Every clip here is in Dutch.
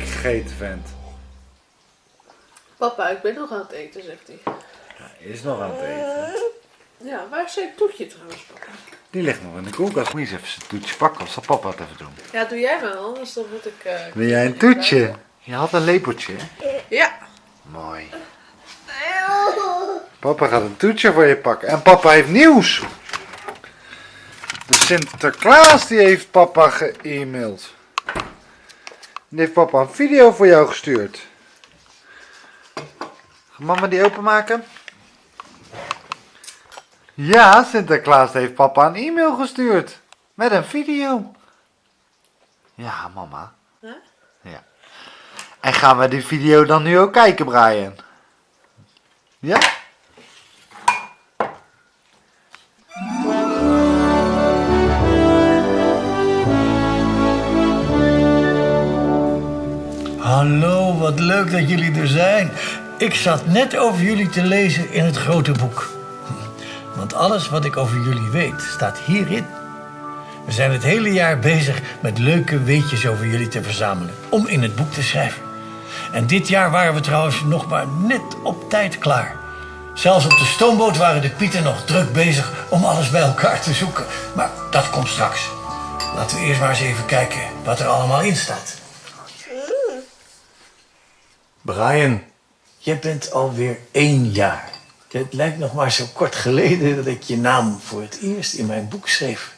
Gegeten, vent? Papa, ik ben nog aan het eten, zegt hij. Hij is nog aan het eten. Ja, waar is zijn toetje trouwens, papa? Die ligt nog in de koelkast. Moet je eens even zijn toetje pakken. Of zal papa het even doen? Ja, doe jij maar, anders dan moet ik... eh, Wil jij een toetje? Je had een lepeltje, hè? Ja. Mooi. Papa gaat een toetje voor je pakken. En papa heeft nieuws. De Sinterklaas die heeft papa ge-mailed. Die heeft papa een video voor jou gestuurd. Ga mama die openmaken? Ja, Sinterklaas heeft papa een e-mail gestuurd. Met een video. Ja, mama. Huh? Ja. En gaan we die video dan nu ook kijken, Brian? Ja? Dat jullie er zijn. Ik zat net over jullie te lezen in het grote boek. Want alles wat ik over jullie weet staat hierin. We zijn het hele jaar bezig met leuke weetjes over jullie te verzamelen. Om in het boek te schrijven. En dit jaar waren we trouwens nog maar net op tijd klaar. Zelfs op de stoomboot waren de Pieten nog druk bezig om alles bij elkaar te zoeken. Maar dat komt straks. Laten we eerst maar eens even kijken wat er allemaal in staat. Brian, je bent alweer één jaar. Het lijkt nog maar zo kort geleden dat ik je naam voor het eerst in mijn boek schreef.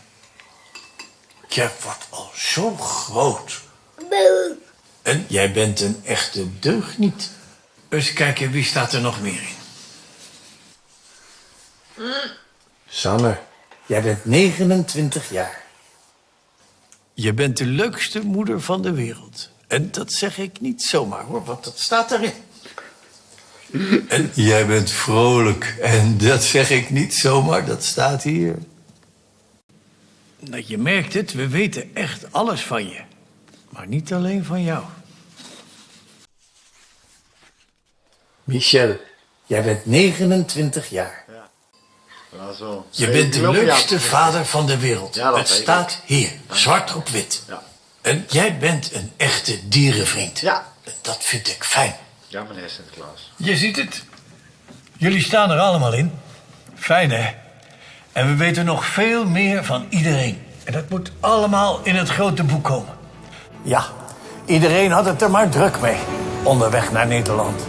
Je wordt al zo groot. En jij bent een echte deugniet. Eens kijken, wie staat er nog meer in? Sanne, jij bent 29 jaar. Je bent de leukste moeder van de wereld. En dat zeg ik niet zomaar hoor, want dat staat erin. En jij bent vrolijk. En dat zeg ik niet zomaar, dat staat hier. Nou, je merkt het, we weten echt alles van je. Maar niet alleen van jou. Michel, jij bent 29 jaar. Je bent de leukste vader van de wereld. Ja, dat het weet ik. staat hier, zwart op wit. Ja. En jij bent een echte dierenvriend. Ja. En Dat vind ik fijn. Ja, meneer Sinterklaas. Je ziet het. Jullie staan er allemaal in. Fijn, hè? En we weten nog veel meer van iedereen. En dat moet allemaal in het grote boek komen. Ja, iedereen had het er maar druk mee. Onderweg naar Nederland.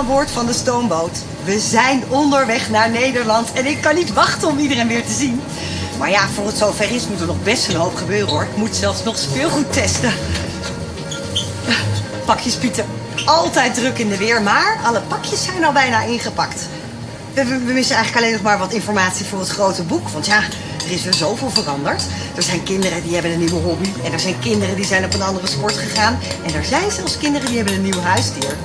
Aan boord van de stoomboot. We zijn onderweg naar Nederland en ik kan niet wachten om iedereen weer te zien. Maar ja, voor het zover is moet er nog best een hoop gebeuren hoor. Ik moet zelfs nog speelgoed testen. Pakjes Pieter. Altijd druk in de weer, maar alle pakjes zijn al bijna ingepakt. We, we- missen eigenlijk alleen nog maar wat informatie voor het grote boek. Want ja, er is weer zoveel veranderd. Er zijn kinderen die hebben een nieuwe hobby. En er zijn kinderen die zijn op een andere sport gegaan. En er zijn zelfs kinderen die hebben een nieuw huisdier.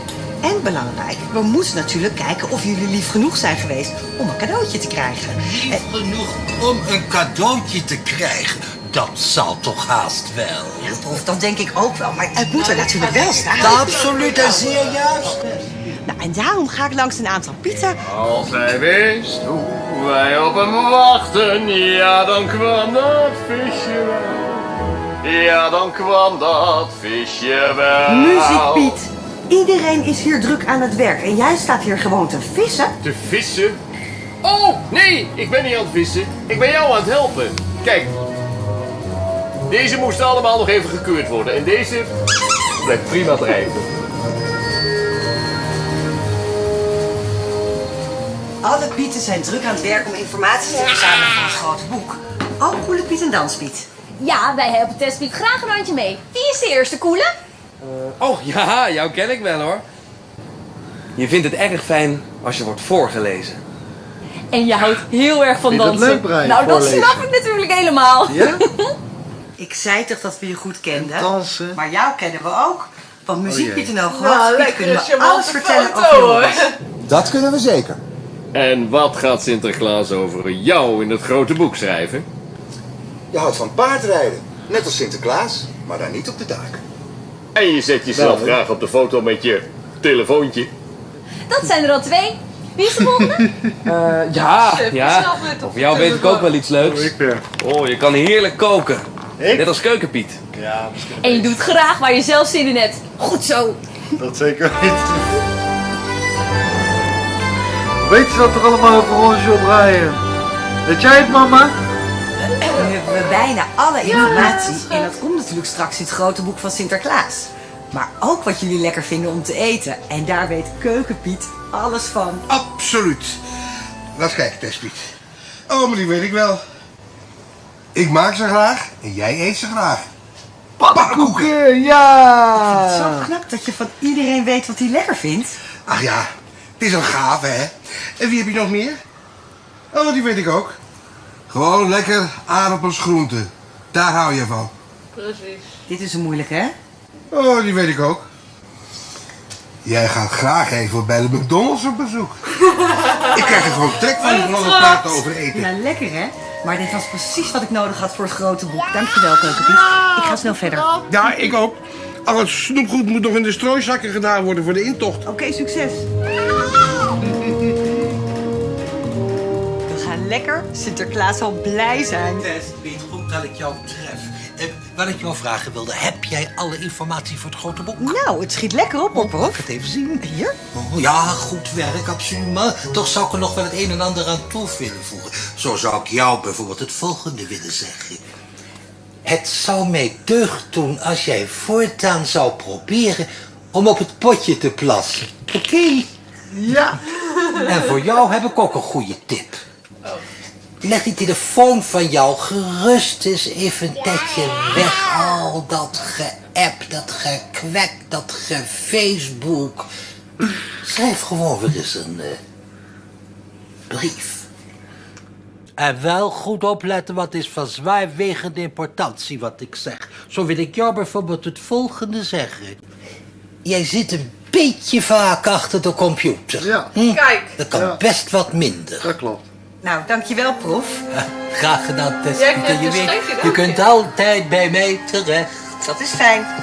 En belangrijk, we moeten natuurlijk kijken of jullie lief genoeg zijn geweest om een cadeautje te krijgen. En, Genoeg om een cadeautje te krijgen. Dat zal toch haast wel. of dat denk ik ook wel, maar het moet er natuurlijk wel staan. Absoluut en zeer juist. Nou, en daarom ga ik langs een aantal pieten. Als hij wist hoe wij op hem wachten, ja dan kwam dat visje wel. Ja dan kwam dat visje wel. Muziek, Piet. Iedereen is hier druk aan het werk en jij staat hier gewoon te vissen. Te vissen? Oh, nee, ik ben niet aan het vissen. Ik ben jou aan het helpen. Kijk. Deze moesten allemaal nog even gekeurd worden. En deze blijft prima drijven. Alle pieten zijn druk aan het werk om informatie te verzamelen voor het grote boek. ook Koele Piet en Danspiet? Ja, wij helpen Testpiet graag een handje mee. Wie is de eerste koele? Oh ja, jou ken ik wel hoor. Je vindt het erg fijn als je wordt voorgelezen. En je houdt heel erg van Vind dat dansen. leuk, Brian, nou, dat snap ik natuurlijk helemaal. Ja? Ik zei toch dat we je goed kenden? Dansen. Maar jou kennen we ook. Want muziek jee. Piet en Hoog Nou, lekker kunnen we alles te vertellen foto, over. Dat kunnen we zeker. En wat gaat Sinterklaas over jou in het grote boek schrijven? Je houdt van paardrijden. Net als Sinterklaas, maar dan niet op de daken. En je zet jezelf Wel, graag op de foto met je telefoontje. Dat zijn er al twee. Wie is de volgende? Eh, ja, Chef, ja. op Over jou weet ik ook wel iets leuks. Ik weer. Oh, je kan heerlijk koken. Ik? Net als Keukenpiet. Ja, misschien. en je doet graag waar je zelf zin in hebt. Goed zo. Dat zeker niet. Weet je dat toch allemaal over ons, Job Brian? Weet jij het, mama? Hebben we bijna alle informatie. en dat komt natuurlijk straks in het grote boek van Sinterklaas. Maar ook wat jullie lekker vinden om te eten. En daar weet Keukenpiet alles van. Absoluut. Laat eens kijken, Tespiet. Oh, maar die weet ik wel. Ik maak ze graag en jij eet ze graag. Pannenkoeken! Ja! Zo knap dat je van iedereen weet wat hij lekker vindt. Ach ja, het is een gave, hè? En wie heb je nog meer? Oh, die weet ik ook. Gewoon lekker aardappels groenten. Daar hou je van. Precies. Dit is een moeilijke, hè? Oh, die weet ik ook. Jij gaat graag even bij de McDonald's op bezoek. ik krijg er gewoon trek van om nog praten over eten. Ja, lekker, hè? Maar dit was precies wat ik nodig had voor het grote boek. Dankjewel, Keukenpiet. Ik ga snel verder. Ja, ik ook. Al het snoepgoed moet nog in de strooizakken gedaan worden voor de intocht. Oké, succes. Lekker. Sinterklaas zal blij zijn. Testpiet, goed dat ik jou tref. Eh, wat ik jou vragen wilde, heb jij alle informatie voor het grote boek? Nou, het schiet lekker op, hoor, Mag prof. ik het even zien? Hier? Oh, ja, goed werk, absoluut. Maar toch zou ik er nog wel het een en ander aan toe willen voegen. Zo zou ik jou bijvoorbeeld het volgende willen zeggen. Het zou mij deugd doen als jij voortaan zou proberen om op het potje te plassen. Oké? Ja! En voor jou heb ik ook een goede tip. Leg die telefoon van jou gerust eens even een tijdje weg. Al dat geapp, dat gekwek, dat gefacebook. Schrijf gewoon weer eens een eh, brief. En wel goed opletten, wat is van zwaarwegende importantie wat ik zeg. Zo wil ik jou bijvoorbeeld het volgende zeggen. Jij zit een beetje vaak achter de computer. Ja. Hm? Kijk. Dat kan Ja. best wat minder. Dat klopt. Nou, dankjewel, prof. Graag gedaan, Tess. Jij Pieter. krijgt Je weet, je dank kunt je. altijd bij mij terecht. Dat is fijn.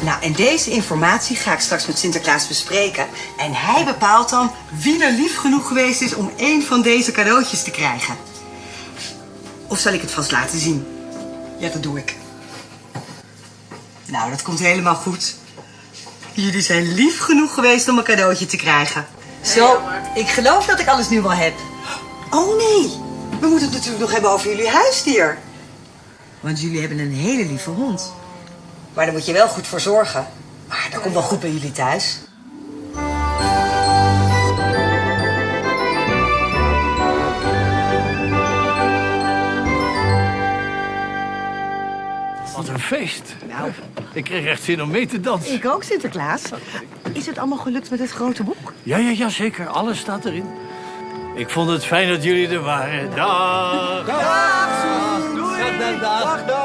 Nou, en deze informatie ga ik straks met Sinterklaas bespreken. En hij bepaalt dan wie er lief genoeg geweest is om één van deze cadeautjes te krijgen. Of zal ik het vast laten zien? Ja, dat doe ik. Nou, dat komt helemaal goed. Jullie zijn lief genoeg geweest om een cadeautje te krijgen. Zo, ik geloof dat ik alles nu wel heb. Oh nee, we moeten het natuurlijk nog hebben over jullie huisdier. Want jullie hebben een hele lieve hond. Maar daar moet je wel goed voor zorgen. Maar dat komt wel goed bij jullie thuis. Wat een feest. Nou. Ik kreeg echt zin om mee te dansen. Ik ook, Sinterklaas. Is het allemaal gelukt met het grote boek? Ja, ja, ja, zeker. Alles staat erin. Ik vond het fijn dat jullie er waren. Dag. Dag, dag, dag. Tot volgend jaar.